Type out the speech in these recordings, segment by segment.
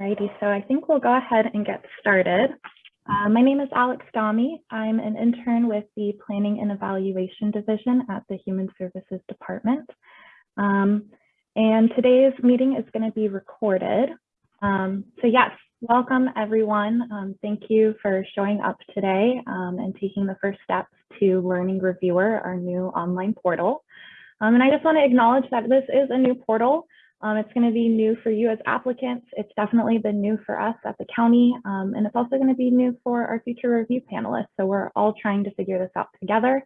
Righty, so I think we'll go ahead and get started. Uh, my name is Alex Dami. I'm an intern with the Planning and Evaluation Division at the Human Services Department. Um, and today's meeting is going to be recorded. Um, so yes, welcome everyone. Um, thank you for showing up today um, and taking the first steps to Learning Reviewer, our new online portal. Um, and I just want to acknowledge that this is a new portal. Um, it's going to be new for you as applicants. It's definitely been new for us at the county, um, and it's also going to be new for our future review panelists. So we're all trying to figure this out together.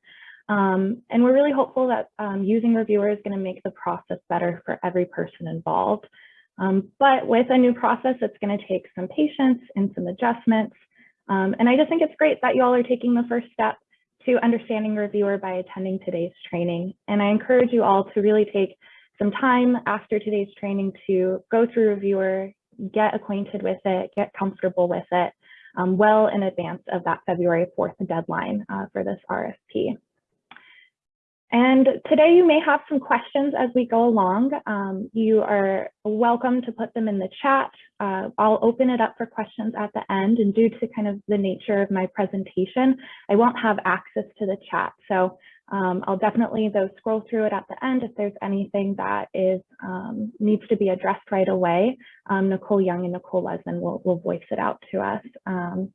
Um, and we're really hopeful that um, using reviewer is going to make the process better for every person involved. Um, but with a new process, it's going to take some patience and some adjustments. Um, and I just think it's great that you all are taking the first step to understanding reviewer by attending today's training. And I encourage you all to really take some time after today's training to go through reviewer, get acquainted with it, get comfortable with it um, well in advance of that February 4th deadline uh, for this RFP. And today you may have some questions as we go along. Um, you are welcome to put them in the chat. Uh, I'll open it up for questions at the end and due to kind of the nature of my presentation, I won't have access to the chat. So um, I'll definitely though scroll through it at the end if there's anything that is um, needs to be addressed right away. Um, Nicole Young and Nicole Lesman will, will voice it out to us. Um,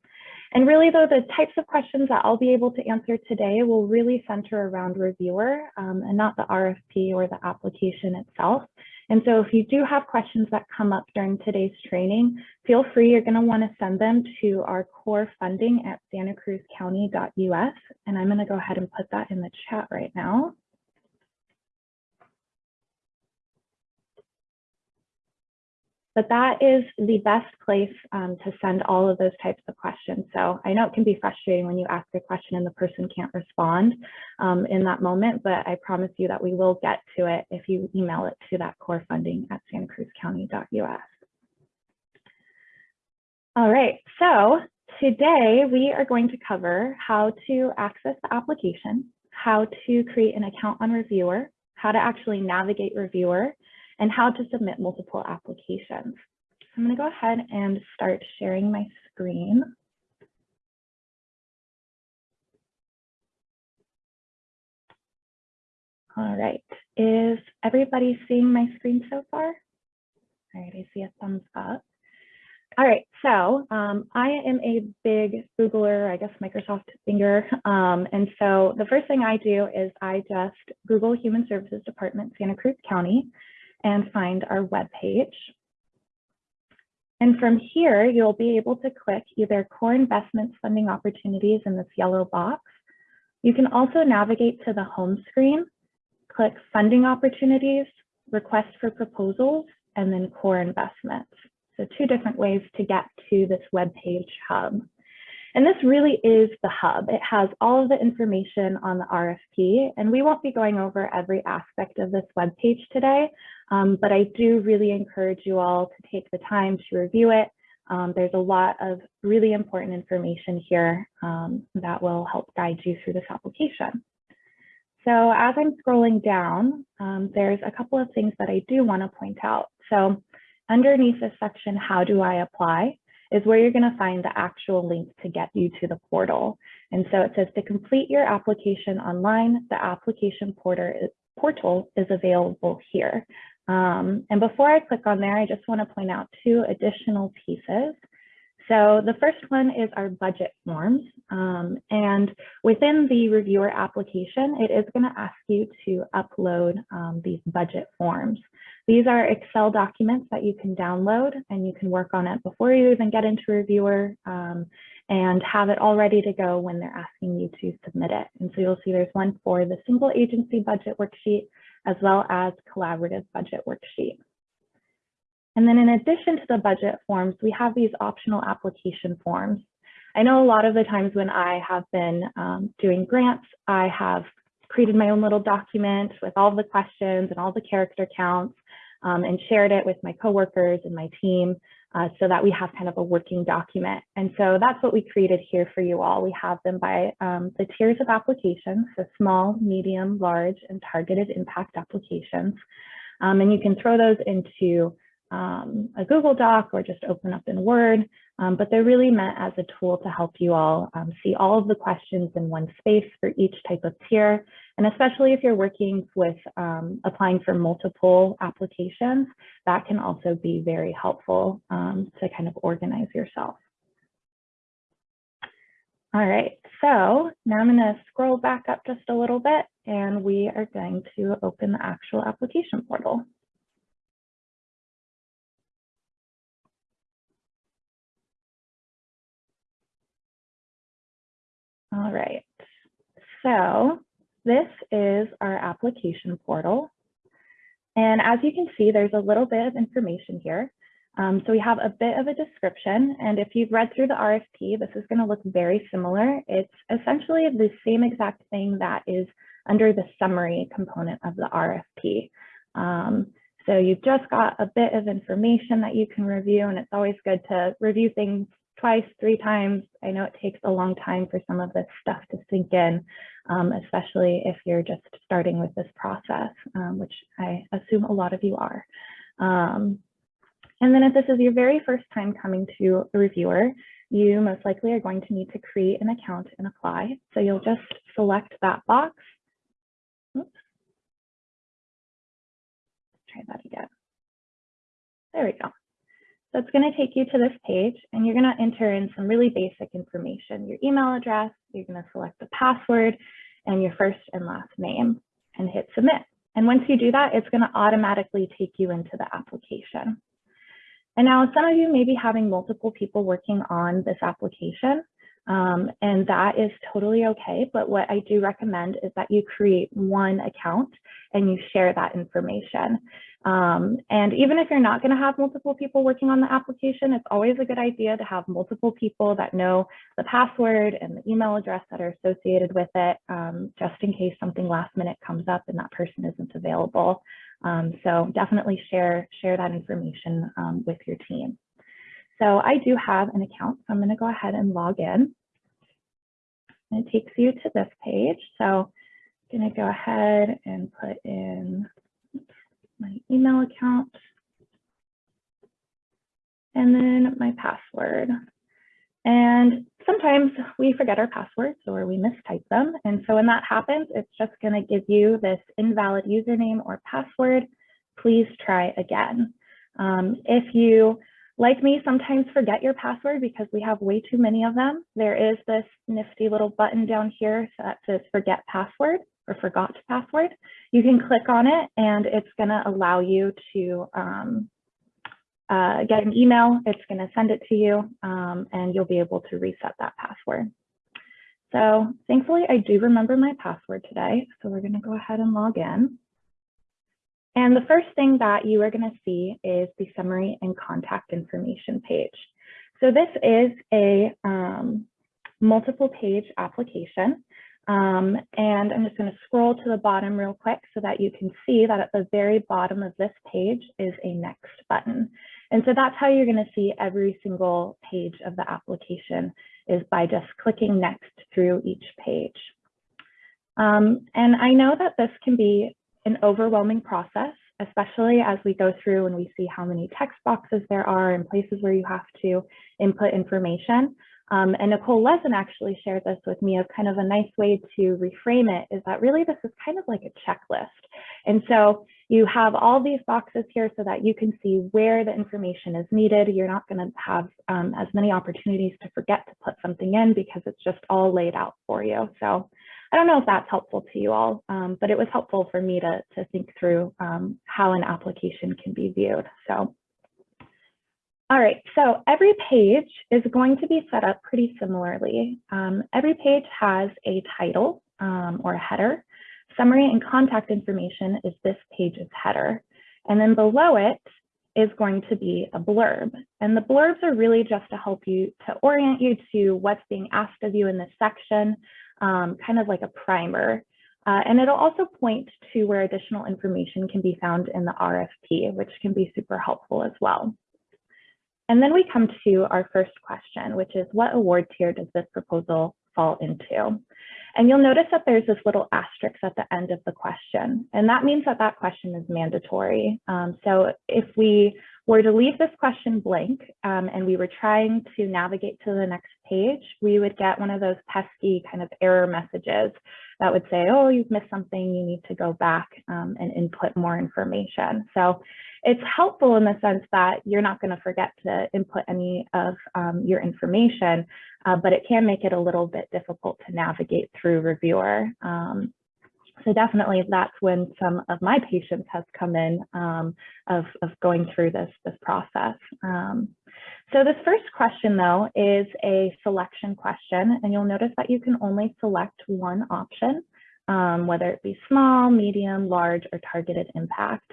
and really though, the types of questions that I'll be able to answer today will really center around reviewer um, and not the RFP or the application itself. And so if you do have questions that come up during today's training, feel free, you're gonna wanna send them to our core funding at santacruzcounty.us. And I'm gonna go ahead and put that in the chat right now. But that is the best place um, to send all of those types of questions. So I know it can be frustrating when you ask a question and the person can't respond um, in that moment, but I promise you that we will get to it if you email it to that core funding at santacruzcounty.us. All right, so today we are going to cover how to access the application, how to create an account on Reviewer, how to actually navigate Reviewer, and how to submit multiple applications. I'm going to go ahead and start sharing my screen. All right, is everybody seeing my screen so far? All right, I see a thumbs up. All right, so um, I am a big Googler, I guess Microsoft finger. Um, and so the first thing I do is I just Google Human Services Department, Santa Cruz County, and find our web page. And from here, you'll be able to click either core investments funding opportunities in this yellow box. You can also navigate to the home screen, click funding opportunities, request for proposals, and then core investments. So two different ways to get to this web page hub. And this really is the hub. It has all of the information on the RFP, and we won't be going over every aspect of this web page today, um, but I do really encourage you all to take the time to review it. Um, there's a lot of really important information here um, that will help guide you through this application. So as I'm scrolling down, um, there's a couple of things that I do want to point out. So underneath this section, how do I apply? Is where you're going to find the actual link to get you to the portal. And so it says to complete your application online, the application portal is available here. Um, and before I click on there, I just want to point out two additional pieces. So the first one is our budget forms. Um, and within the reviewer application, it is going to ask you to upload um, these budget forms. These are Excel documents that you can download and you can work on it before you even get into reviewer um, and have it all ready to go when they're asking you to submit it. And so you'll see there's one for the single agency budget worksheet as well as collaborative budget worksheet. And then in addition to the budget forms, we have these optional application forms. I know a lot of the times when I have been um, doing grants, I have created my own little document with all the questions and all the character counts um, and shared it with my coworkers and my team uh, so that we have kind of a working document. And so that's what we created here for you all. We have them by um, the tiers of applications, so small, medium, large, and targeted impact applications. Um, and you can throw those into um, a Google Doc or just open up in Word, um, but they're really meant as a tool to help you all um, see all of the questions in one space for each type of tier. And especially if you're working with um, applying for multiple applications, that can also be very helpful um, to kind of organize yourself. All right, so now I'm going to scroll back up just a little bit and we are going to open the actual application portal. All right, so this is our application portal. And as you can see, there's a little bit of information here. Um, so we have a bit of a description, and if you've read through the RFP, this is going to look very similar. It's essentially the same exact thing that is under the summary component of the RFP. Um, so you've just got a bit of information that you can review, and it's always good to review things twice, three times. I know it takes a long time for some of this stuff to sink in, um, especially if you're just starting with this process, um, which I assume a lot of you are. Um, and then if this is your very first time coming to a reviewer, you most likely are going to need to create an account and apply. So you'll just select that box. Oops. Try that again. There we go. So it's going to take you to this page and you're going to enter in some really basic information, your email address, you're going to select the password and your first and last name and hit submit. And once you do that, it's going to automatically take you into the application. And now some of you may be having multiple people working on this application, um, and that is totally okay. But what I do recommend is that you create one account and you share that information. Um, and even if you're not going to have multiple people working on the application, it's always a good idea to have multiple people that know the password and the email address that are associated with it, um, just in case something last minute comes up and that person isn't available. Um, so definitely share, share that information um, with your team. So I do have an account, so I'm going to go ahead and log in. And it takes you to this page. So I'm going to go ahead and put in my email account, and then my password. And sometimes we forget our passwords or we mistype them. And so when that happens, it's just going to give you this invalid username or password. Please try again. Um, if you, like me, sometimes forget your password because we have way too many of them, there is this nifty little button down here that says forget password or forgot password, you can click on it and it's going to allow you to um, uh, get an email. It's going to send it to you um, and you'll be able to reset that password. So thankfully, I do remember my password today. So we're going to go ahead and log in. And the first thing that you are going to see is the summary and contact information page. So this is a um, multiple page application. Um, and I'm just going to scroll to the bottom real quick so that you can see that at the very bottom of this page is a next button. And so that's how you're going to see every single page of the application is by just clicking next through each page. Um, and I know that this can be an overwhelming process, especially as we go through and we see how many text boxes there are and places where you have to input information. Um, and Nicole Lesin actually shared this with me as kind of a nice way to reframe it is that really this is kind of like a checklist. And so you have all these boxes here so that you can see where the information is needed. You're not going to have um, as many opportunities to forget to put something in because it's just all laid out for you. So I don't know if that's helpful to you all, um, but it was helpful for me to, to think through um, how an application can be viewed. So all right, so every page is going to be set up pretty similarly. Um, every page has a title um, or a header. Summary and contact information is this page's header. And then below it is going to be a blurb. And the blurbs are really just to help you to orient you to what's being asked of you in this section, um, kind of like a primer. Uh, and it'll also point to where additional information can be found in the RFP, which can be super helpful as well. And then we come to our first question, which is what award tier does this proposal fall into? And you'll notice that there's this little asterisk at the end of the question, and that means that that question is mandatory. Um, so if we were to leave this question blank um, and we were trying to navigate to the next page, we would get one of those pesky kind of error messages that would say, oh, you've missed something, you need to go back um, and input more information. So it's helpful in the sense that you're not going to forget to input any of um, your information, uh, but it can make it a little bit difficult to navigate through reviewer. Um, so definitely that's when some of my patience has come in um, of, of going through this, this process. Um, so this first question though is a selection question and you'll notice that you can only select one option, um, whether it be small, medium, large, or targeted impact.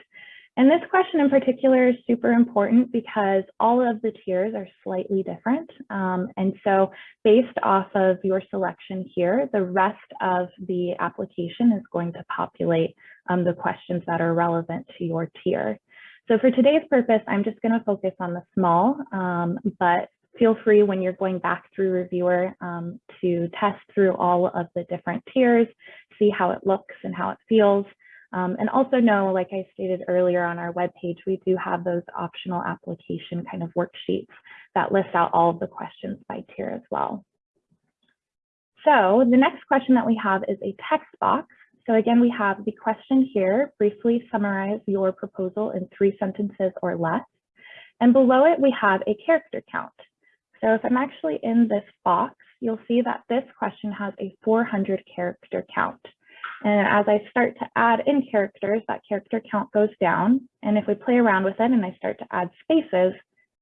And this question in particular is super important because all of the tiers are slightly different. Um, and so based off of your selection here, the rest of the application is going to populate um, the questions that are relevant to your tier. So for today's purpose, I'm just going to focus on the small, um, but feel free when you're going back through reviewer um, to test through all of the different tiers, see how it looks and how it feels. Um, and also know, like I stated earlier on our webpage, we do have those optional application kind of worksheets that list out all of the questions by tier as well. So the next question that we have is a text box. So again, we have the question here, briefly summarize your proposal in three sentences or less. And below it, we have a character count. So if I'm actually in this box, you'll see that this question has a 400 character count. And as I start to add in characters, that character count goes down. And if we play around with it and I start to add spaces,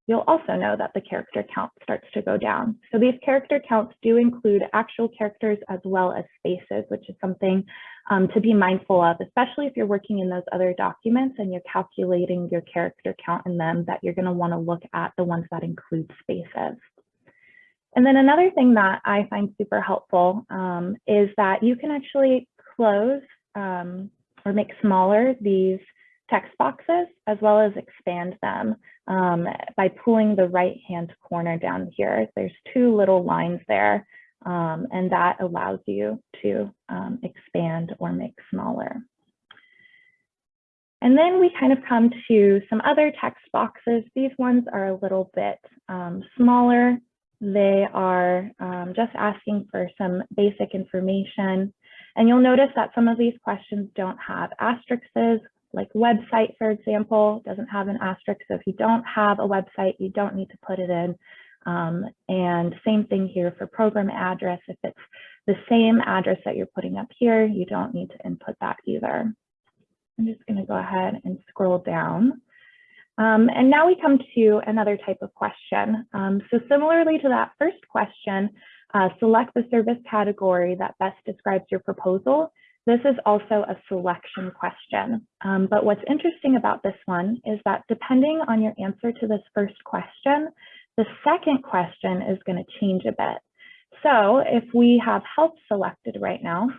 you'll also know that the character count starts to go down. So these character counts do include actual characters as well as spaces, which is something um, to be mindful of, especially if you're working in those other documents and you're calculating your character count in them, that you're gonna wanna look at the ones that include spaces. And then another thing that I find super helpful um, is that you can actually close um, or make smaller these text boxes as well as expand them um, by pulling the right hand corner down here. There's two little lines there um, and that allows you to um, expand or make smaller. And then we kind of come to some other text boxes. These ones are a little bit um, smaller. They are um, just asking for some basic information. And you'll notice that some of these questions don't have asterisks, like website, for example, doesn't have an asterisk. So if you don't have a website, you don't need to put it in. Um, and same thing here for program address. If it's the same address that you're putting up here, you don't need to input that either. I'm just going to go ahead and scroll down. Um, and now we come to another type of question. Um, so similarly to that first question, uh, select the service category that best describes your proposal. This is also a selection question. Um, but what's interesting about this one is that depending on your answer to this first question, the second question is going to change a bit. So if we have health selected right now,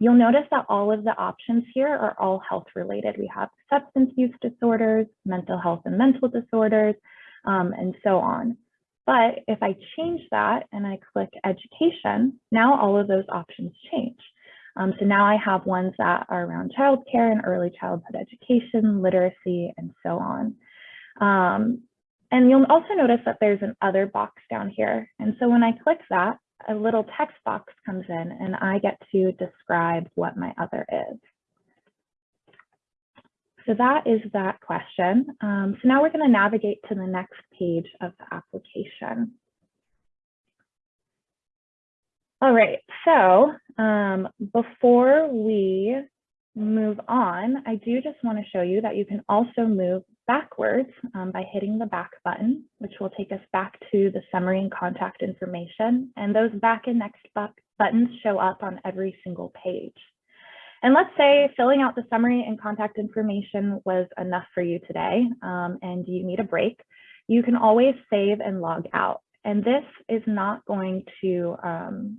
you'll notice that all of the options here are all health related. We have substance use disorders, mental health and mental disorders, um, and so on. But if I change that and I click education, now all of those options change. Um, so now I have ones that are around childcare and early childhood education, literacy, and so on. Um, and you'll also notice that there's an other box down here. And so when I click that, a little text box comes in and I get to describe what my other is. So that is that question. Um, so now we're going to navigate to the next page of the application. All right, so um, before we move on, I do just want to show you that you can also move backwards um, by hitting the back button, which will take us back to the summary and contact information. And those back and next buttons show up on every single page. And let's say filling out the summary and contact information was enough for you today um, and you need a break, you can always save and log out. And this is not going to um,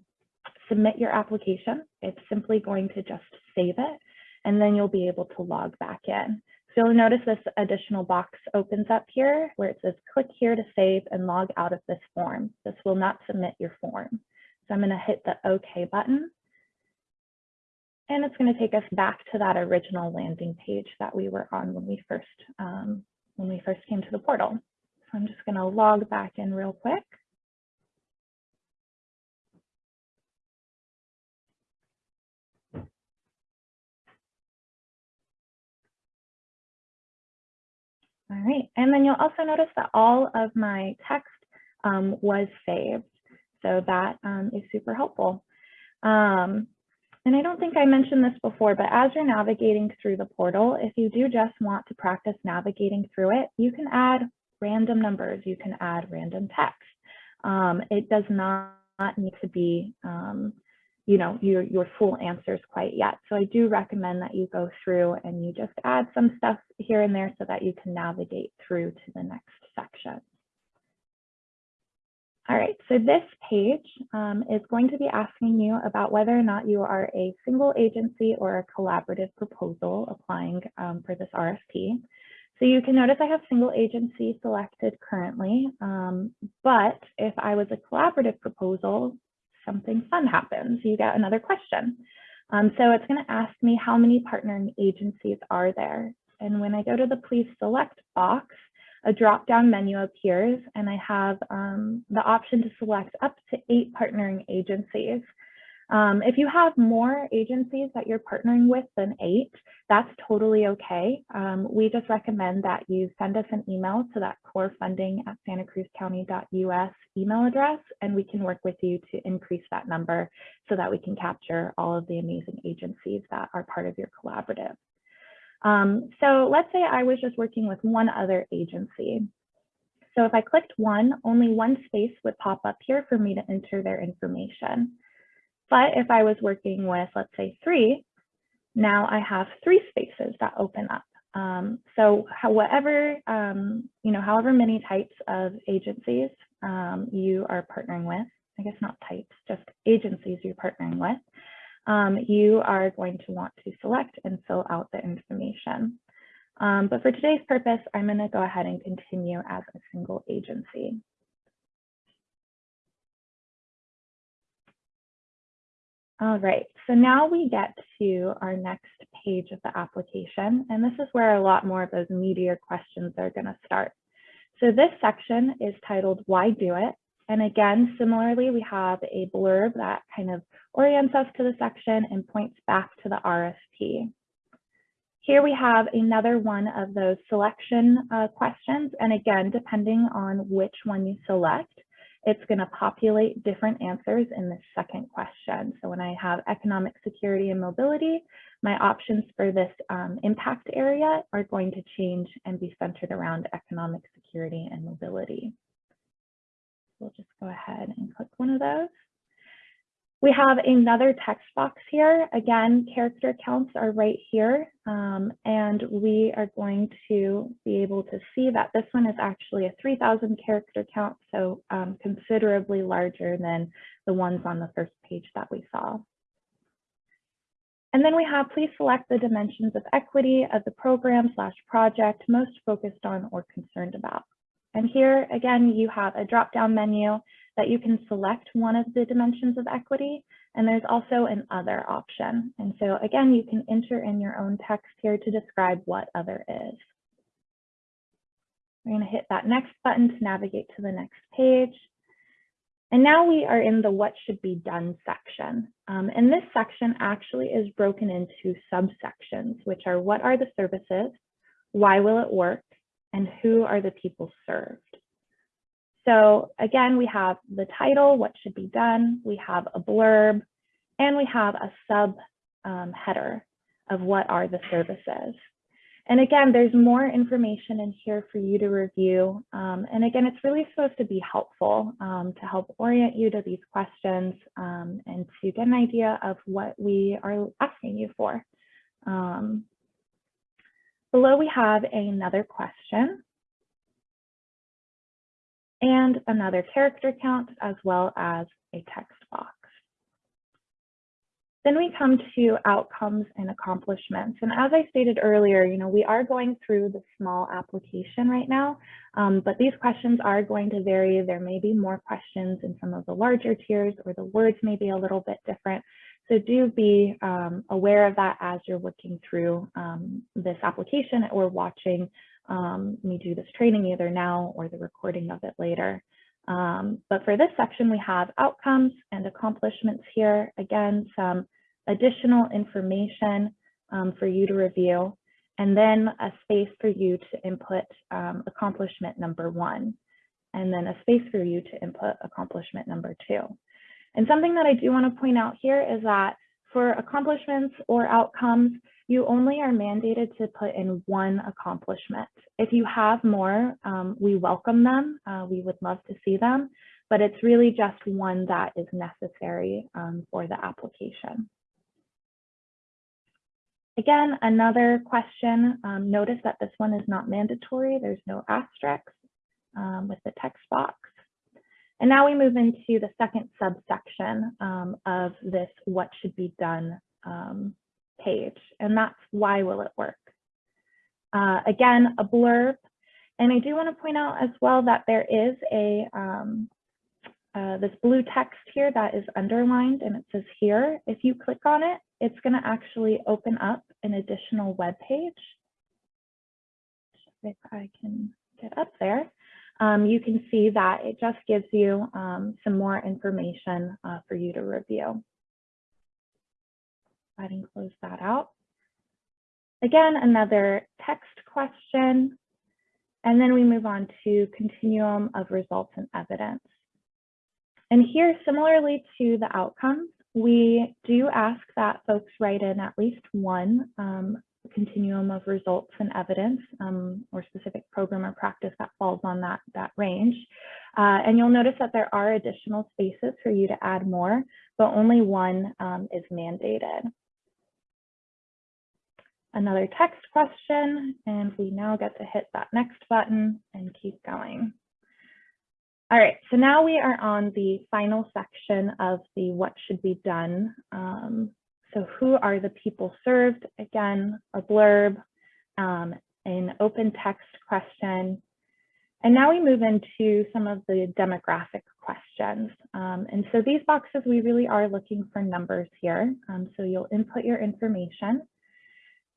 submit your application. It's simply going to just save it and then you'll be able to log back in. So you'll notice this additional box opens up here where it says click here to save and log out of this form. This will not submit your form. So I'm going to hit the OK button and it's going to take us back to that original landing page that we were on when we first um, when we first came to the portal. So I'm just going to log back in real quick. All right, and then you'll also notice that all of my text um, was saved. So that um, is super helpful. Um, and I don't think I mentioned this before, but as you're navigating through the portal, if you do just want to practice navigating through it, you can add random numbers, you can add random text. Um, it does not need to be, um, you know, your, your full answers quite yet. So I do recommend that you go through and you just add some stuff here and there so that you can navigate through to the next section. All right, so this page um, is going to be asking you about whether or not you are a single agency or a collaborative proposal applying um, for this RFP. So you can notice I have single agency selected currently, um, but if I was a collaborative proposal, something fun happens. You get another question. Um, so it's going to ask me how many partnering agencies are there. And when I go to the please select box, a drop-down menu appears and I have um, the option to select up to eight partnering agencies. Um, if you have more agencies that you're partnering with than eight, that's totally okay. Um, we just recommend that you send us an email to that core funding at santacruzcounty.us email address, and we can work with you to increase that number so that we can capture all of the amazing agencies that are part of your collaborative. Um, so let's say I was just working with one other agency. So if I clicked one, only one space would pop up here for me to enter their information. But if I was working with, let's say three, now I have three spaces that open up. Um, so however, um, you know, however many types of agencies um, you are partnering with, I guess not types, just agencies you're partnering with, um, you are going to want to select and fill out the information. Um, but for today's purpose, I'm going to go ahead and continue as a single agency. All right, so now we get to our next page of the application, and this is where a lot more of those meatier questions are going to start. So this section is titled Why Do It? And again, similarly, we have a blurb that kind of orients us to the section and points back to the RFP. Here we have another one of those selection uh, questions. And again, depending on which one you select, it's going to populate different answers in the second question. So when I have economic security and mobility, my options for this um, impact area are going to change and be centered around economic security and mobility. We'll just go ahead and click one of those. We have another text box here. Again, character counts are right here. Um, and we are going to be able to see that this one is actually a 3000 character count, so um, considerably larger than the ones on the first page that we saw. And then we have, please select the dimensions of equity of the program slash project most focused on or concerned about. And here, again, you have a drop-down menu that you can select one of the dimensions of equity, and there's also an other option. And so again, you can enter in your own text here to describe what other is. We're gonna hit that next button to navigate to the next page. And now we are in the what should be done section. Um, and this section actually is broken into subsections, which are what are the services, why will it work, and who are the people served. So again, we have the title, what should be done, we have a blurb, and we have a sub um, header of what are the services. And again, there's more information in here for you to review. Um, and again, it's really supposed to be helpful um, to help orient you to these questions um, and to get an idea of what we are asking you for. Below we have another question and another character count as well as a text box. Then we come to outcomes and accomplishments. And as I stated earlier, you know, we are going through the small application right now, um, but these questions are going to vary. There may be more questions in some of the larger tiers or the words may be a little bit different. So do be um, aware of that as you're working through um, this application or watching um, me do this training either now or the recording of it later. Um, but for this section, we have outcomes and accomplishments here. Again, some additional information um, for you to review, and then a space for you to input um, accomplishment number one, and then a space for you to input accomplishment number two. And something that I do want to point out here is that for accomplishments or outcomes, you only are mandated to put in one accomplishment. If you have more, um, we welcome them. Uh, we would love to see them, but it's really just one that is necessary um, for the application. Again, another question, um, notice that this one is not mandatory. There's no asterisks um, with the text box. And now we move into the second subsection um, of this what should be done um, page, and that's why will it work? Uh, again, a blurb. And I do want to point out as well that there is a um, uh, this blue text here that is underlined and it says here. If you click on it, it's going to actually open up an additional web page. If I can get up there, um, you can see that it just gives you um, some more information uh, for you to review. Go ahead and close that out. Again, another text question. And then we move on to continuum of results and evidence. And here, similarly to the outcomes, we do ask that folks write in at least one um, continuum of results and evidence um, or specific program or practice that falls on that, that range. Uh, and you'll notice that there are additional spaces for you to add more, but only one um, is mandated. Another text question, and we now get to hit that next button and keep going. All right, so now we are on the final section of the what should be done. Um, so who are the people served? Again, a blurb, um, an open text question. And now we move into some of the demographic questions. Um, and so these boxes, we really are looking for numbers here. Um, so you'll input your information.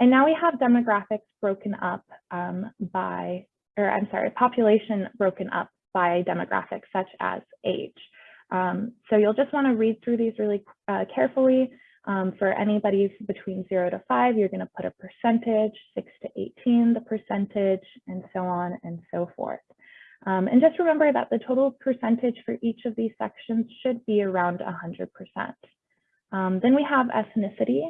And now we have demographics broken up um, by, or I'm sorry, population broken up by demographics such as age. Um, so you'll just want to read through these really uh, carefully. Um, for anybody between zero to five, you're going to put a percentage, six to 18, the percentage, and so on and so forth. Um, and just remember that the total percentage for each of these sections should be around 100%. Um, then we have ethnicity,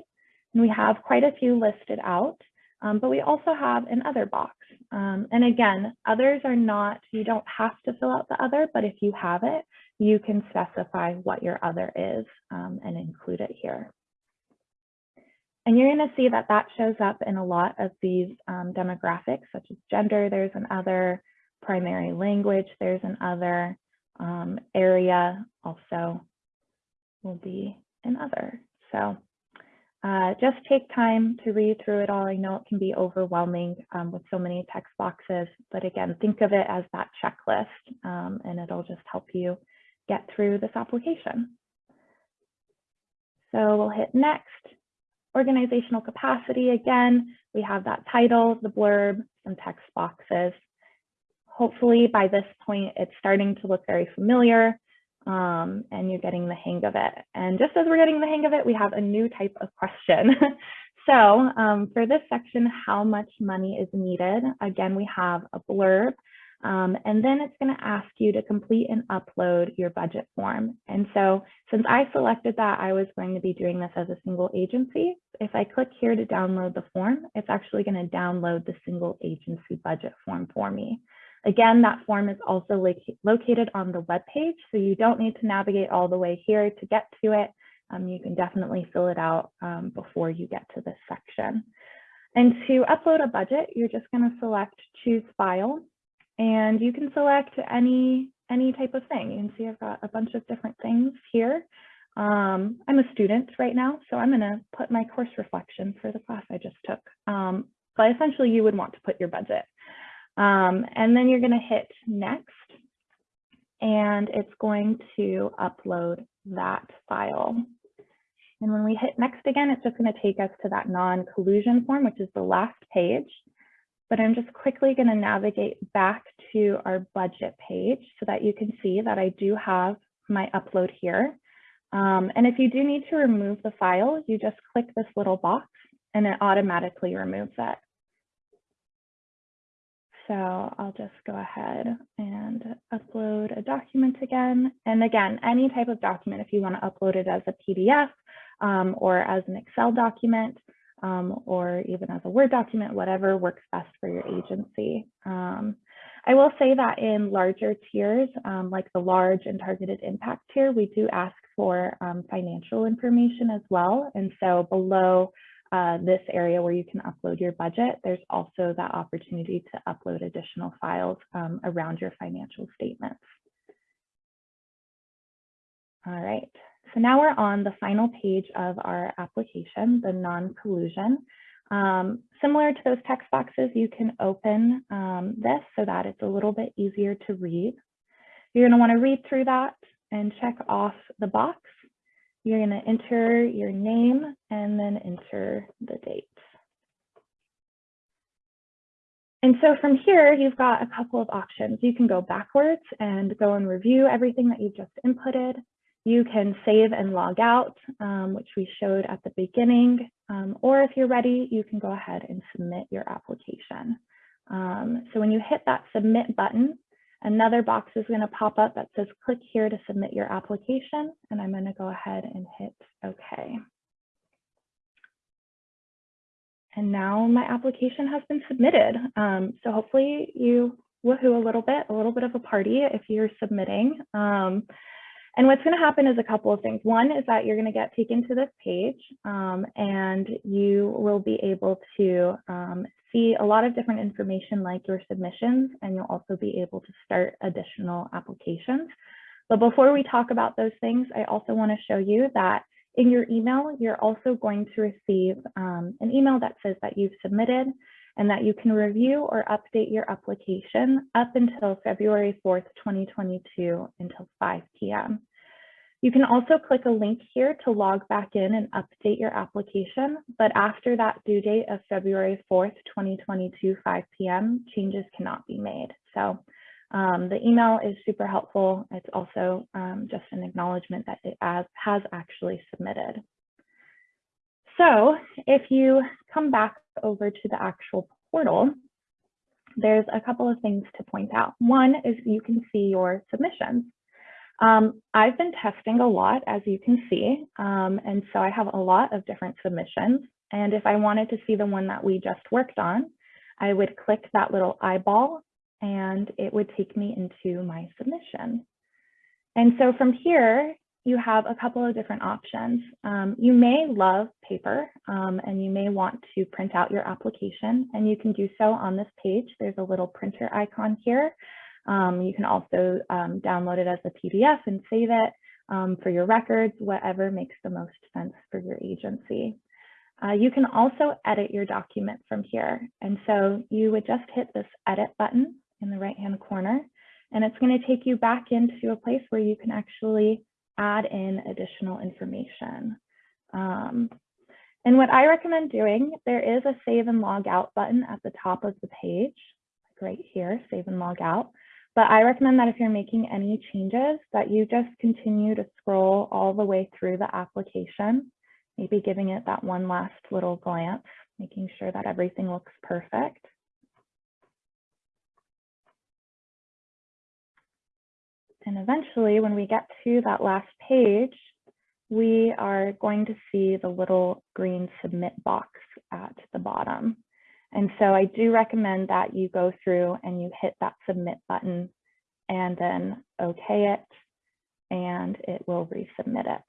and we have quite a few listed out. Um, but we also have an other box. Um, and again, others are not, you don't have to fill out the other, but if you have it, you can specify what your other is um, and include it here. And you're going to see that that shows up in a lot of these um, demographics, such as gender, there's an other, primary language, there's an other, um, area also will be an other. So uh, just take time to read through it all. I know it can be overwhelming um, with so many text boxes, but again, think of it as that checklist um, and it'll just help you get through this application. So we'll hit next. Organizational capacity, again, we have that title, the blurb, some text boxes. Hopefully by this point, it's starting to look very familiar um, and you're getting the hang of it. And just as we're getting the hang of it, we have a new type of question. so um, for this section, how much money is needed? Again, we have a blurb, um, and then it's going to ask you to complete and upload your budget form. And so since I selected that, I was going to be doing this as a single agency. If I click here to download the form, it's actually going to download the single agency budget form for me. Again, that form is also located on the web page, so you don't need to navigate all the way here to get to it. Um, you can definitely fill it out um, before you get to this section. And to upload a budget, you're just going to select choose file, and you can select any any type of thing. You can see I've got a bunch of different things here. Um, I'm a student right now, so I'm going to put my course reflection for the class I just took. Um, but essentially, you would want to put your budget. Um, and then you're going to hit next and it's going to upload that file. And when we hit next again, it's just going to take us to that non-collusion form, which is the last page. But I'm just quickly going to navigate back to our budget page so that you can see that I do have my upload here. Um, and if you do need to remove the file, you just click this little box and it automatically removes it. So I'll just go ahead and upload a document again. And again, any type of document, if you want to upload it as a PDF um, or as an Excel document, um, or even as a Word document, whatever works best for your agency. Um, I will say that in larger tiers, um, like the large and targeted impact tier, we do ask for um, financial information as well. And so below uh, this area where you can upload your budget, there's also that opportunity to upload additional files um, around your financial statements. All right, so now we're on the final page of our application, the non-collusion. Um, similar to those text boxes, you can open um, this so that it's a little bit easier to read. You're gonna wanna read through that and check off the box. You're gonna enter your name and then enter the date. And so from here, you've got a couple of options. You can go backwards and go and review everything that you've just inputted. You can save and log out, um, which we showed at the beginning, um, or if you're ready, you can go ahead and submit your application. Um, so when you hit that submit button, another box is going to pop up that says click here to submit your application, and I'm going to go ahead and hit OK. And now my application has been submitted. Um, so hopefully you woohoo a little bit, a little bit of a party if you're submitting. Um, and what's going to happen is a couple of things. One is that you're going to get taken to this page um, and you will be able to um, see a lot of different information like your submissions, and you'll also be able to start additional applications. But before we talk about those things, I also want to show you that in your email, you're also going to receive um, an email that says that you've submitted and that you can review or update your application up until February 4th, 2022 until 5 p.m. You can also click a link here to log back in and update your application, but after that due date of February 4th, 2022, 5 p.m., changes cannot be made. So um, the email is super helpful. It's also um, just an acknowledgement that it has actually submitted. So if you come back over to the actual portal, there's a couple of things to point out. One is you can see your submissions. Um, I've been testing a lot, as you can see, um, and so I have a lot of different submissions. And if I wanted to see the one that we just worked on, I would click that little eyeball and it would take me into my submission. And so from here, you have a couple of different options. Um, you may love paper um, and you may want to print out your application and you can do so on this page. There's a little printer icon here. Um, you can also um, download it as a PDF and save it um, for your records, whatever makes the most sense for your agency. Uh, you can also edit your document from here. And so you would just hit this edit button in the right hand corner, and it's going to take you back into a place where you can actually add in additional information. Um, and what I recommend doing, there is a save and log out button at the top of the page, like right here, save and log out. But I recommend that if you're making any changes that you just continue to scroll all the way through the application, maybe giving it that one last little glance, making sure that everything looks perfect. And eventually, when we get to that last page, we are going to see the little green submit box at the bottom. And so I do recommend that you go through and you hit that submit button and then okay it, and it will resubmit it.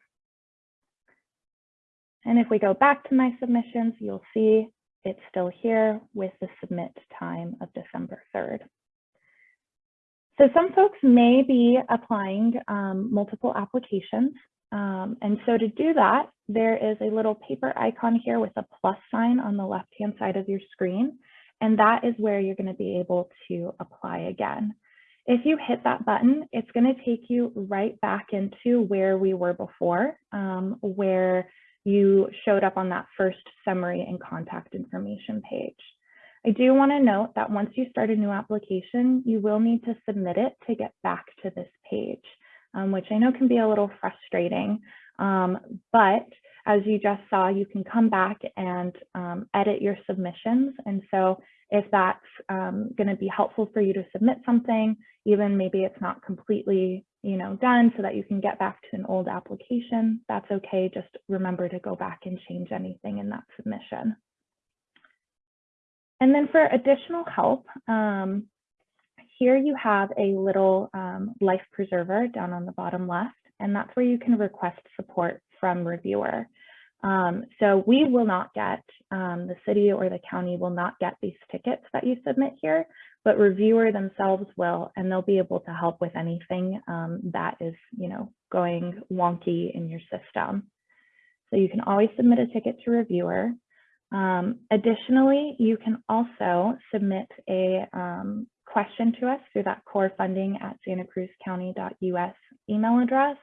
And if we go back to my submissions, you'll see it's still here with the submit time of December 3rd. So some folks may be applying um, multiple applications. Um, and so to do that, there is a little paper icon here with a plus sign on the left-hand side of your screen. And that is where you're gonna be able to apply again. If you hit that button, it's gonna take you right back into where we were before, um, where you showed up on that first summary and contact information page. I do want to note that once you start a new application, you will need to submit it to get back to this page, um, which I know can be a little frustrating. Um, but as you just saw, you can come back and um, edit your submissions. And so if that's um, going to be helpful for you to submit something, even maybe it's not completely you know, done so that you can get back to an old application, that's okay. Just remember to go back and change anything in that submission. And then for additional help, um, here you have a little um, life preserver down on the bottom left, and that's where you can request support from reviewer. Um, so we will not get, um, the city or the county will not get these tickets that you submit here, but reviewer themselves will, and they'll be able to help with anything um, that is, you know, going wonky in your system. So you can always submit a ticket to reviewer. Um, additionally, you can also submit a um, question to us through that core funding at santacruzcounty.us email address.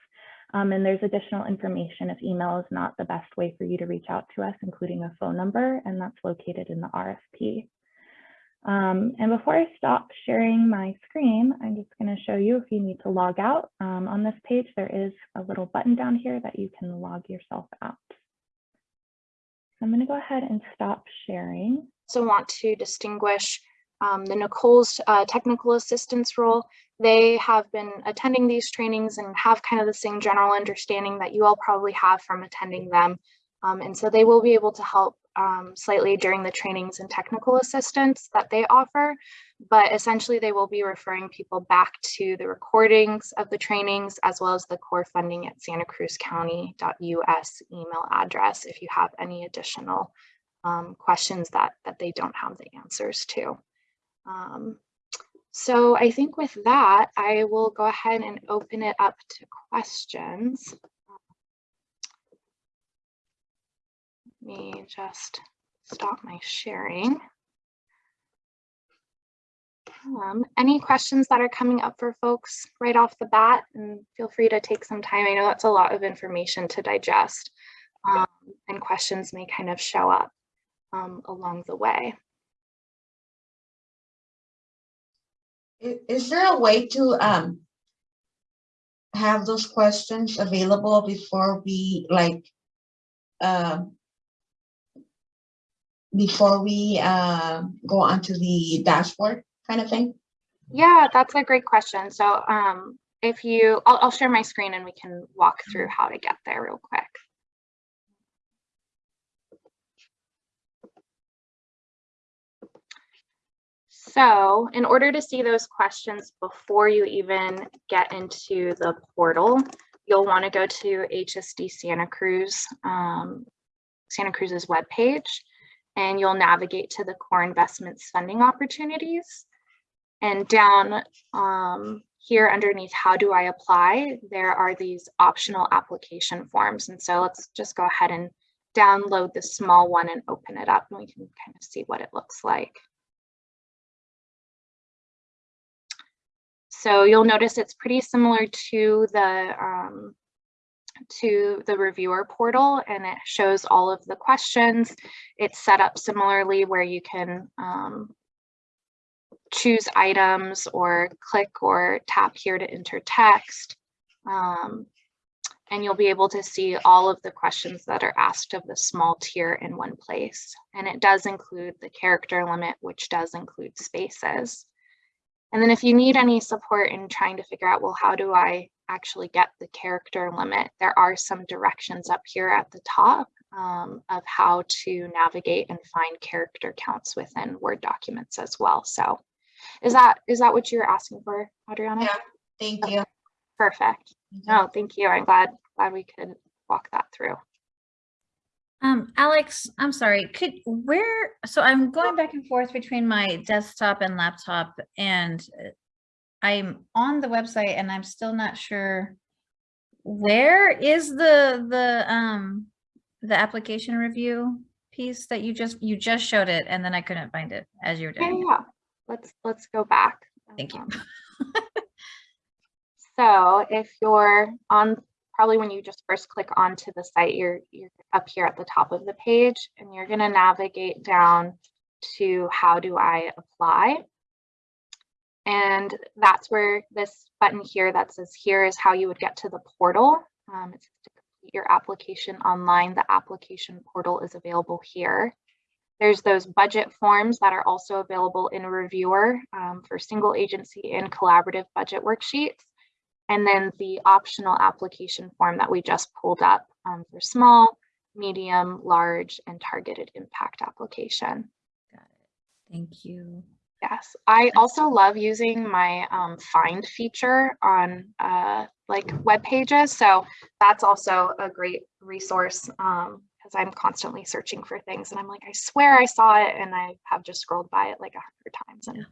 Um, and there's additional information if email is not the best way for you to reach out to us, including a phone number, and that's located in the RFP. Um, and before I stop sharing my screen, I'm just going to show you if you need to log out. Um, on this page, there is a little button down here that you can log yourself out. I'm going to go ahead and stop sharing. also want to distinguish um, the Nicole's uh, technical assistance role. They have been attending these trainings and have kind of the same general understanding that you all probably have from attending them. Um, and so they will be able to help um, slightly during the trainings and technical assistance that they offer, but essentially they will be referring people back to the recordings of the trainings as well as the core funding at santacruzcounty.us email address if you have any additional um, questions that, that they don't have the answers to. Um, so I think with that, I will go ahead and open it up to questions. Me just stop my sharing. Um, any questions that are coming up for folks right off the bat and feel free to take some time. I know that's a lot of information to digest um, and questions may kind of show up um, along the way. Is there a way to um have those questions available before we like um before we uh go onto the dashboard kind of thing? Yeah, that's a great question. So um, if you, I'll, I'll share my screen and we can walk through how to get there real quick. So in order to see those questions before you even get into the portal, you'll want to go to HSD Santa Cruz, um, Santa Cruz's webpage, and you'll navigate to the core investments funding opportunities. And down um, here underneath, how do I apply? There are these optional application forms. And so let's just go ahead and download the small one and open it up and we can kind of see what it looks like. So you'll notice it's pretty similar to the um, to the reviewer portal and it shows all of the questions. It's set up similarly where you can um, choose items or click or tap here to enter text. Um, and you'll be able to see all of the questions that are asked of the small tier in one place. And it does include the character limit, which does include spaces. And then if you need any support in trying to figure out, well, how do I actually get the character limit? There are some directions up here at the top um, of how to navigate and find character counts within Word documents as well. So is that is that what you're asking for, Adriana? Yeah. Thank you. Perfect. No, thank you. I'm glad glad we could walk that through. Um, Alex, I'm sorry, could, where, so I'm going back and forth between my desktop and laptop and uh, I'm on the website and I'm still not sure where is the, the, um, the application review piece that you just, you just showed it and then I couldn't find it as you were Yeah, doing yeah. Let's let's go back. Thank you. Um, So if you're on, probably when you just first click onto the site, you're, you're up here at the top of the page and you're gonna navigate down to how do I apply. And that's where this button here that says here is how you would get to the portal. Um, it's to complete your application online. The application portal is available here. There's those budget forms that are also available in Reviewer um, for single agency and collaborative budget worksheets. And then the optional application form that we just pulled up um, for small, medium, large, and targeted impact application. Got it. Thank you. Yes, I also love using my um, find feature on uh, like web pages. So that's also a great resource because I'm constantly searching for things and I'm like, I swear I saw it and I have just scrolled by it like a hundred times and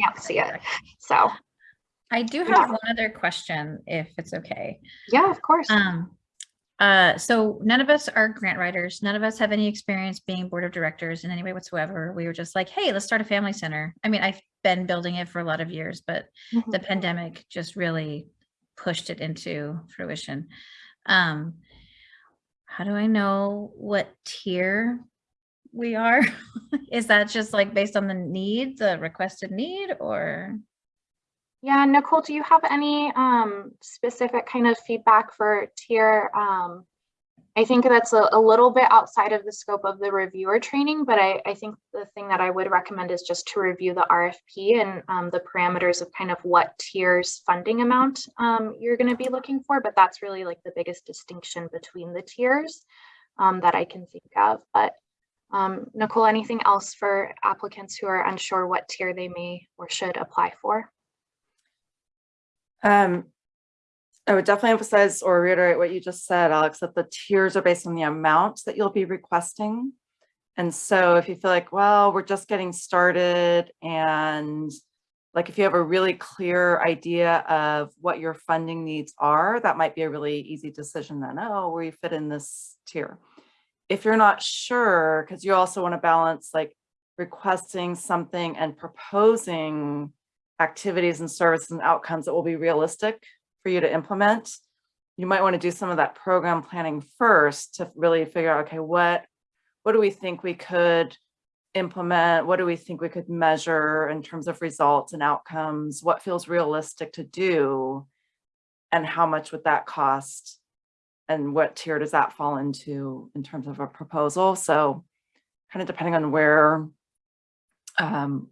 can't see it. So I do Yeah. have one other question, if it's okay. yeah, of course. Um, uh, so none of us are grant writers. None of us have any experience being board of directors in any way whatsoever. We were just like, hey, let's start a family center. I mean, I've been building it for a lot of years, but Mhm. the pandemic just really pushed it into fruition. Um, how do I know what tier we are? Is that just like based on the need, the requested need, or? Yeah, Nicole, do you have any um, specific kind of feedback for tier? Um, I think that's a, a little bit outside of the scope of the reviewer training, but I, I think the thing that I would recommend is just to review the RFP and um, the parameters of kind of what tiers funding amount um, you're going to be looking for. But that's really like the biggest distinction between the tiers um, that I can think of. But um, Nicole, anything else for applicants who are unsure what tier they may or should apply for? Um, I would definitely emphasize or reiterate what you just said, Alex, that the tiers are based on the amount that you'll be requesting. And so if you feel like, well, we're just getting started and like if you have a really clear idea of what your funding needs are, that might be a really easy decision then, oh, we fit in this tier. If you're not sure, because you also want to balance like requesting something and proposing activities and services and outcomes that will be realistic for you to implement. You might want to do some of that program planning first to really figure out, okay, what, what do we think we could implement? What do we think we could measure in terms of results and outcomes? What feels realistic to do? And how much would that cost? And what tier does that fall into in terms of a proposal? So kind of depending on where, um,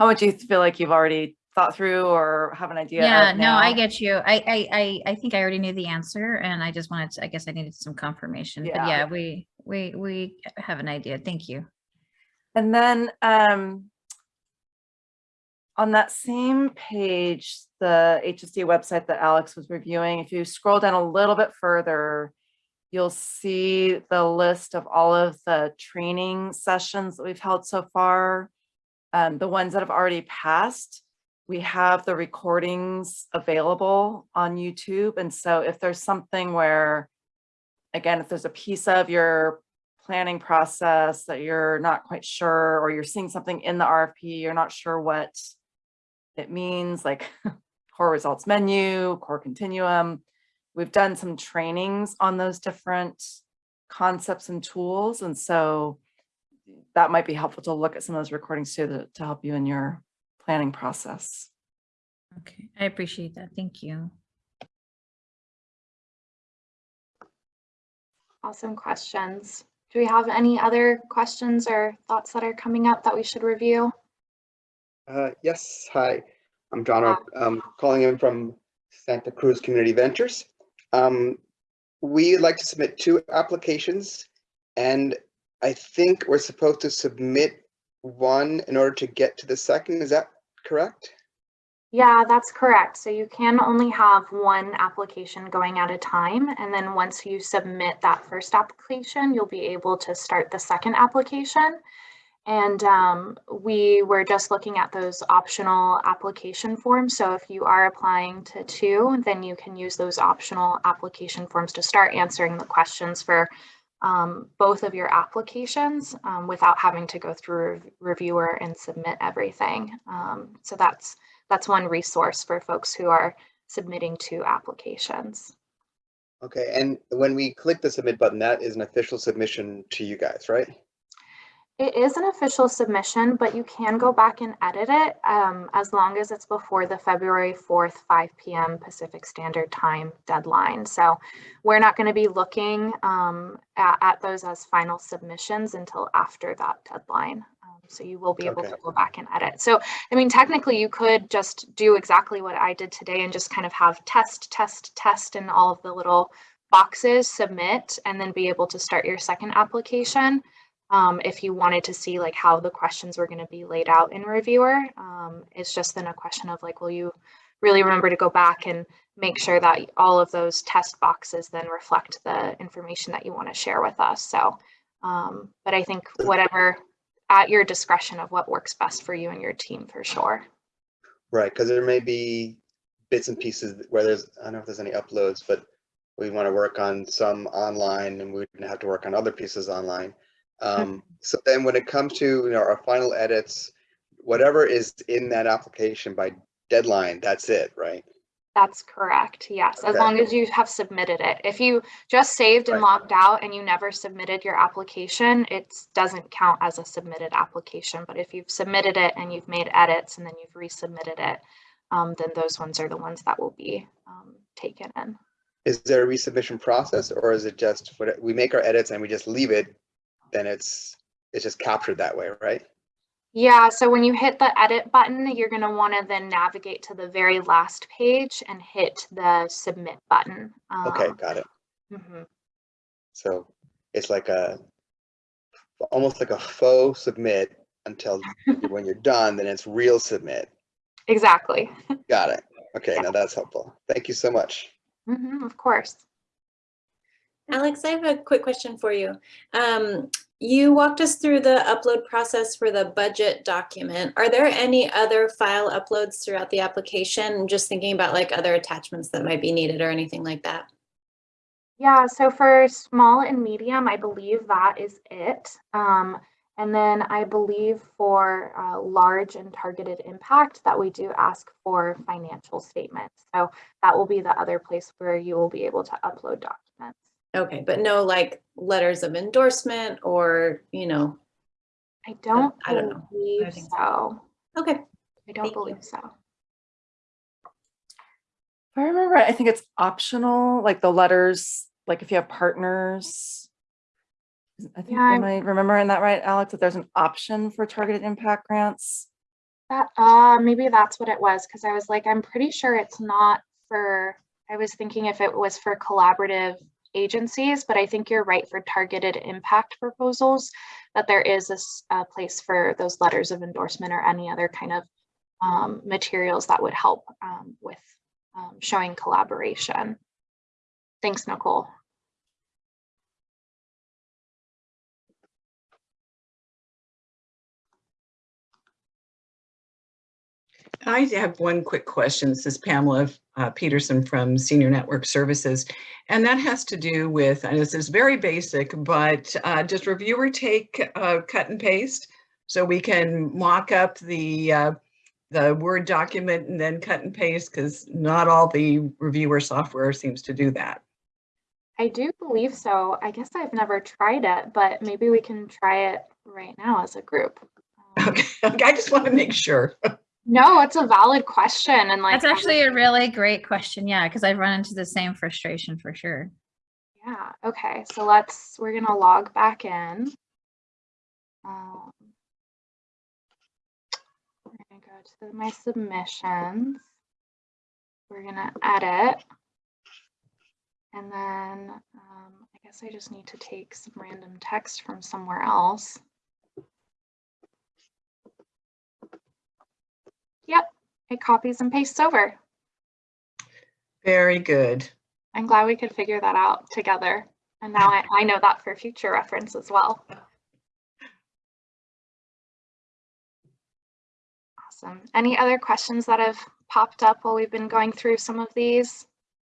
how much you feel like you've already thought through or have an idea Yeah, no, I get you. I, I, I, I think I already knew the answer and I just wanted to, I guess I needed some confirmation, but Yeah. yeah, we, we, we have an idea. Thank you. And then um, on that same page, the HSD website that Alex was reviewing, if you scroll down a little bit further, you'll see the list of all of the training sessions that we've held so far. Um, the ones that have already passed, we have the recordings available on YouTube. And so if there's something where, again, if there's a piece of your planning process that you're not quite sure, or you're seeing something in the RFP, you're not sure what it means, like core results menu, core continuum. We've done some trainings on those different concepts and tools. And so that might be helpful to look at some of those recordings too, to, to help you in your planning process. Okay, I appreciate that. Thank you. Awesome questions. Do we have any other questions or thoughts that are coming up that we should review? Uh, yes, hi, I'm John, Oak, um, calling in from Santa Cruz Community Ventures. Um, we'd like to submit two applications and I think we're supposed to submit one in order to get to the second. Is that correct? Yeah, that's correct. So you can only have one application going at a time. And then once you submit that first application, you'll be able to start the second application. And um, we were just looking at those optional application forms. So if you are applying to two, then you can use those optional application forms to start answering the questions for um, both of your applications um, without having to go through reviewer and submit everything. Um, so that's that's one resource for folks who are submitting two applications. Okay, and when we click the submit button, that is an official submission to you guys, right? It is an official submission, but you can go back and edit it um, as long as it's before the February 4th, 5 p.m. Pacific Standard Time deadline. So we're not going to be looking um, at, at those as final submissions until after that deadline. Um, so you will be able Okay. to go back and edit. So, I mean, technically you could just do exactly what I did today and just kind of have test, test, test in all of the little boxes, submit, and then be able to start your second application um, if you wanted to see like how the questions were going to be laid out in reviewer. Um, it's just then a question of like, will you really remember to go back and make sure that all of those test boxes then reflect the information that you want to share with us. So, um, but I think whatever at your discretion of what works best for you and your team for sure. Right, because there may be bits and pieces where there's, I don't know if there's any uploads, but we want to work on some online and we have to work on other pieces online. Um, so then when it comes to, you know, our final edits, whatever is in that application by deadline, that's it, right? That's correct. Yes, as long as you have submitted it. If you just saved and Right. logged out and you never submitted your application, it doesn't count as a submitted application. But if you've submitted it and you've made edits and then you've resubmitted it, um, then those ones are the ones that will be um, taken in. Is there a resubmission process or is it just, what we make our edits and we just leave it? Then it's, it's just captured that way, right? Yeah, so when you hit the edit button, you're going to want to then navigate to the very last page and hit the submit button. Okay, Um, got it. mhm. So it's like a, almost like a faux submit until when you're done, then it's real submit. Exactly. Got it. Okay, now that's helpful. Thank you so much. Mhm, Of course. Alex, I have a quick question for you. Um, you walked us through the upload process for the budget document. Are there any other file uploads throughout the application? I'm just thinking about like other attachments that might be needed or anything like that. Yeah, so for small and medium, I believe that is it. Um, and then I believe for uh, large and targeted impact that we do ask for financial statements. So that will be the other place where you will be able to upload documents. Okay, but no like letters of endorsement or, you know, I don't I don't know. believe think so. okay. I don't Thank you. believe so. If I remember, right, I think it's optional, like the letters, like if you have partners. I think, Yeah, I'm- am I remembering that right, Alex, that there's an option for targeted impact grants? That, uh, maybe that's what it was, because I was like, I'm pretty sure it's not for, I was thinking if it was for collaborative agencies, but I think you're right for targeted impact proposals, that there is a place for those letters of endorsement or any other kind of um, materials that would help um, with um, showing collaboration. Thanks, Nicole. I have one quick question. This is Pamela uh, Peterson from Senior Network Services. And that has to do with, and this is very basic, but uh, does reviewer take uh, cut and paste? So we can mock up the, uh, the Word document and then cut and paste because not all the reviewer software seems to do that. I do believe so. I guess I've never tried it, but maybe we can try it right now as a group. Um, Okay, I just want to make sure. No, it's a valid question and like. That's actually a really great question. Yeah, because I've run into the same frustration for sure. Yeah, okay, so let's, we're gonna log back in. Um, We're gonna go to my submissions. We're gonna edit. And then, um, I guess I just need to take some random text from somewhere else. Yep, it copies and pastes over. Very good. I'm glad we could figure that out together. And now I, I know that for future reference as well. Awesome. Any other questions that have popped up while we've been going through some of these?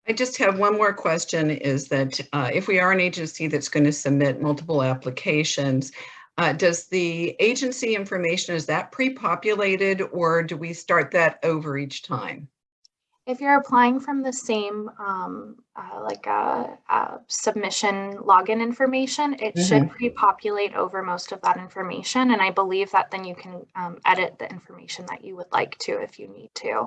I just have one more question is that uh, if we are an agency that's going to submit multiple applications, uh, does the agency information, is that pre-populated or do we start that over each time? If you're applying from the same, um, uh, like a, a submission login information, it should pre-populate over most of that information. And I believe that then you can um, edit the information that you would like to if you need to.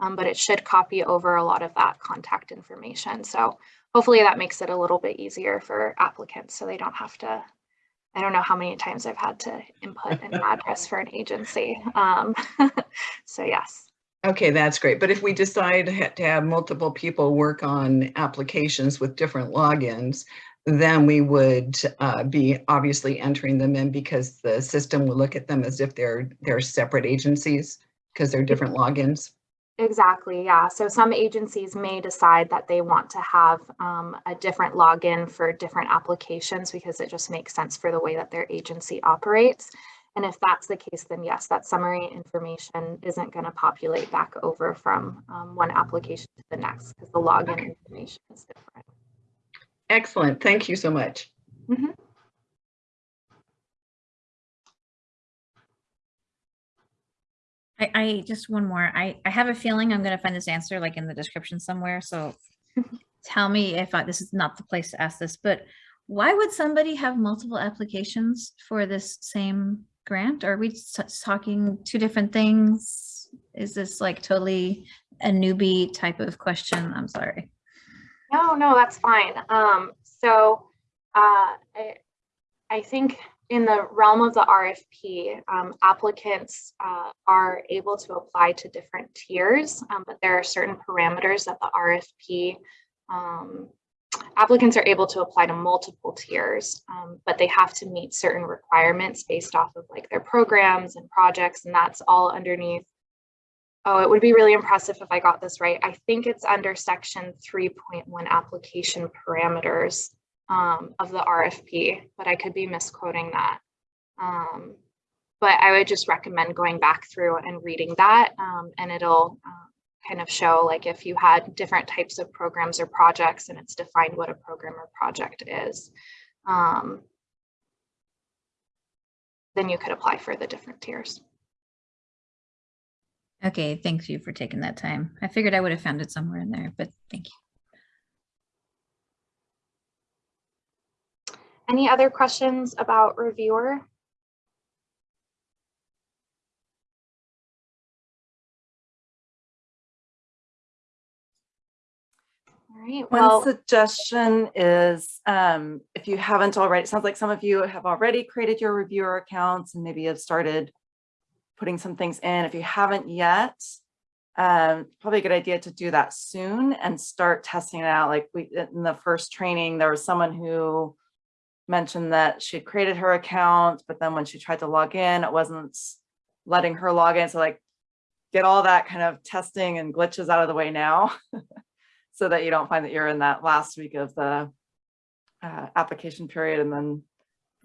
Um, but it should copy over a lot of that contact information. So hopefully that makes it a little bit easier for applicants so they don't have to I don't know how many times I've had to input an address for an agency. Um, so yes. Okay, that's great. But if we decide to have multiple people work on applications with different logins, then we would uh, be obviously entering them in because the system will look at them as if they're, they're separate agencies because they're different logins. Exactly, yeah. So some agencies may decide that they want to have um, a different login for different applications because it just makes sense for the way that their agency operates. And if that's the case, then yes, that summary information isn't going to populate back over from um, one application to the next because the login information is different. Excellent. Thank you so much. Mhm. I, I just one more. I, I have a feeling I'm going to find this answer like in the description somewhere. So tell me if I, this is not the place to ask this, but why would somebody have multiple applications for this same grant? Are we talking two different things? Is this like totally a newbie type of question? I'm sorry. No, no, that's fine. Um, so uh, I, I think in the realm of the RFP, um, applicants uh, are able to apply to different tiers, um, but there are certain parameters that the RFP um, applicants are able to apply to multiple tiers, um, but they have to meet certain requirements based off of like their programs and projects, and that's all underneath Oh, it would be really impressive if I got this right. I think it's under section 3.1 application parameters um, of the RFP, but I could be misquoting that. Um, but I would just recommend going back through and reading that um, and it'll uh, kind of show like if you had different types of programs or projects and it's defined what a program or project is. Um, then you could apply for the different tiers. Okay, thank you for taking that time. I figured I would have found it somewhere in there, but thank you. Any other questions about reviewer? All right, One well, suggestion is, um, if you haven't already, it sounds like some of you have already created your reviewer accounts and maybe have started putting some things in. If you haven't yet, um, probably a good idea to do that soon and start testing it out. Like we, in the first training, there was someone who mentioned that she created her account, but then when she tried to log in, it wasn't letting her log in. So like, get all that kind of testing and glitches out of the way now. so that you don't find that you're in that last week of the uh, application period and then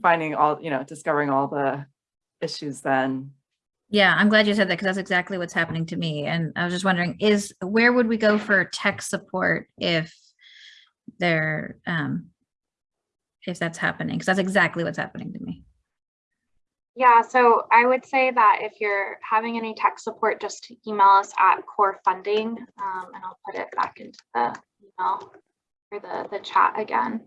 finding all, you know, discovering all the issues then. Yeah, I'm glad you said that because that's exactly what's happening to me. And I was just wondering, is where would we go for tech support if there, um, if that's happening? Because that's exactly what's happening to me. yeah, so I would say that if you're having any tech support, just email us at core funding um, and I'll put it back into the email or the, the chat again.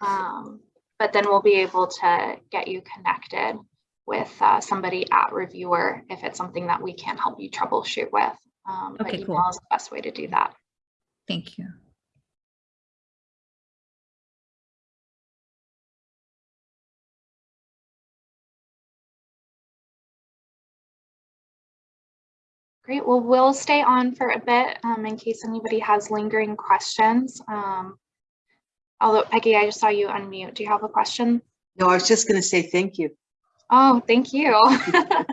Um, but then we'll be able to get you connected with uh, somebody at reviewer if it's something that we can't help you troubleshoot with. Um, but Okay, cool. email is the best way to do that. Thank you. Great. Well, we'll stay on for a bit um, in case anybody has lingering questions. Um, although Peggy, I just saw you unmute. Do you have a question? No, I was just going to say thank you. Oh, thank you.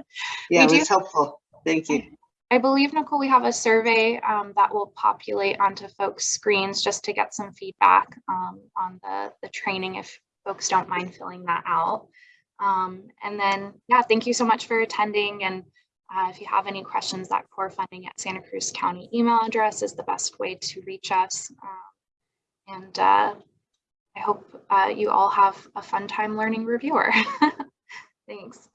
Yeah, it was helpful. Thank you. I believe, Nicole, we have a survey um, that will populate onto folks' screens just to get some feedback um, on the, the training if folks don't mind filling that out. Um, and then, yeah, thank you so much for attending. And uh, if you have any questions, that core funding at Santa Cruz County email address is the best way to reach us. Um, and uh, I hope uh, you all have a fun time learning reviewer. Thanks.